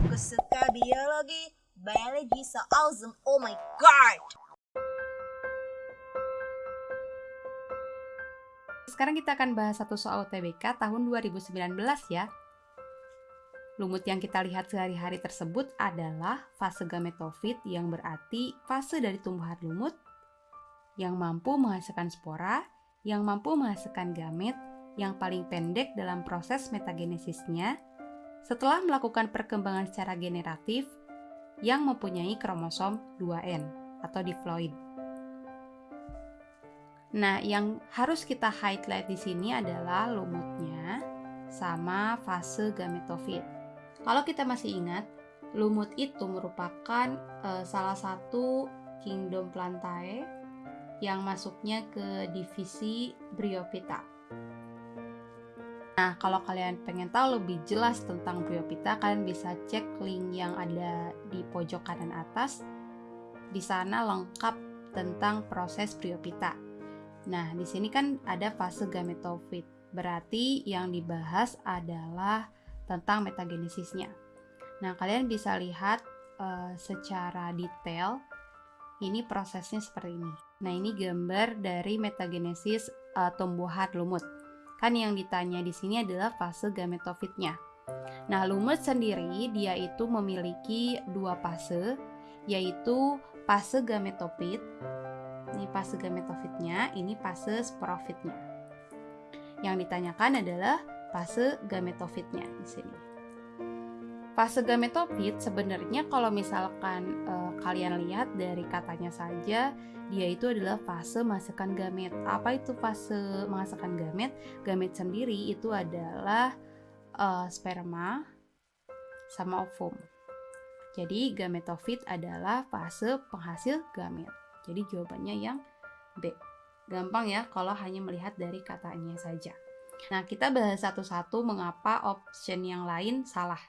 Aku suka biologi, biology so awesome, oh my god. Sekarang kita akan bahas satu soal UTBK tahun 2019 ya. Lumut yang kita lihat sehari-hari tersebut adalah fase gametofit yang berarti fase dari tumbuhan lumut yang mampu menghasilkan spora, yang mampu menghasilkan gamet, yang paling pendek dalam proses metagenesisnya setelah melakukan perkembangan secara generatif yang mempunyai kromosom 2N atau diploid. Nah, yang harus kita highlight di sini adalah lumutnya sama fase gametofit. Kalau kita masih ingat, lumut itu merupakan uh, salah satu kingdom plantae yang masuknya ke divisi Bryophyta. Nah, kalau kalian pengen tahu lebih jelas tentang Bryophyta, kalian bisa cek link yang ada di pojok kanan atas. Di sana lengkap tentang proses Bryophyta. Nah, di sini kan ada fase gametofit. Berarti yang dibahas adalah tentang metagenesisnya. Nah, kalian bisa lihat uh, secara detail ini prosesnya seperti ini. Nah, ini gambar dari metagenesis uh, tumbuhan lumut. Kan yang ditanya di sini adalah fase gametofitnya. Nah, lumut sendiri dia itu memiliki dua fase, yaitu fase gametofit. Ini fase gametofitnya, ini fase sporofitnya. Yang ditanyakan adalah fase gametofitnya di sini. Fase gametofit sebenarnya kalau misalkan uh, kalian lihat dari katanya saja dia itu adalah fase menghasilkan gamet. Apa itu fase menghasilkan gamet? Gamet sendiri itu adalah uh, sperma sama ovum. Jadi gametofit adalah fase penghasil gamet. Jadi jawabannya yang B. Gampang ya kalau hanya melihat dari katanya saja. Nah, kita bahas satu-satu mengapa option yang lain salah.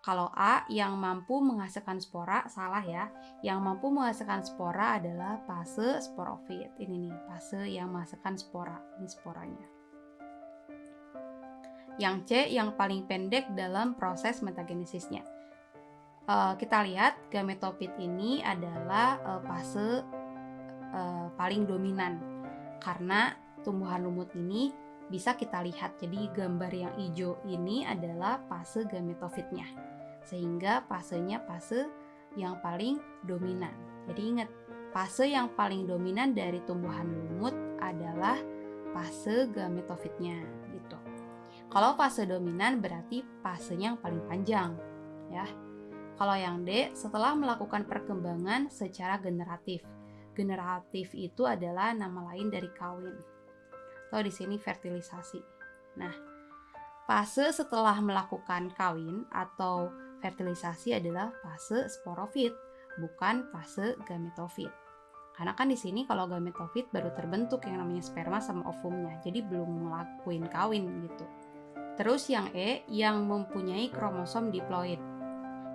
Kalau A yang mampu menghasilkan spora salah ya. Yang mampu menghasilkan spora adalah fase sporofit. Ini nih, fase yang menghasilkan spora. Ini sporanya. Yang C yang paling pendek dalam proses metagenesisnya. Uh, kita lihat gametofit ini adalah uh, fase uh, paling dominan karena tumbuhan lumut ini bisa kita lihat. Jadi gambar yang hijau ini adalah fase gametofitnya. Sehingga fasenya fase yang paling dominan. Jadi ingat, fase yang paling dominan dari tumbuhan lumut adalah fase gametofitnya gitu. Kalau fase dominan berarti fasenya yang paling panjang ya. Kalau yang D, setelah melakukan perkembangan secara generatif. Generatif itu adalah nama lain dari kawin atau di sini fertilisasi. Nah, fase setelah melakukan kawin atau fertilisasi adalah fase sporofit, bukan fase gametofit. Karena kan di sini kalau gametofit baru terbentuk yang namanya sperma sama ovumnya, jadi belum ngelakuin kawin gitu. Terus yang E yang mempunyai kromosom diploid.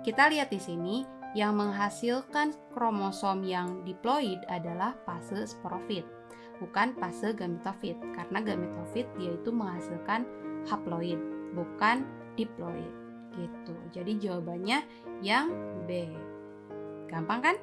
Kita lihat di sini yang menghasilkan kromosom yang diploid adalah fase sporofit bukan fase gametofit karena gametofit dia itu menghasilkan haploid bukan diploid gitu. Jadi jawabannya yang B. Gampang kan?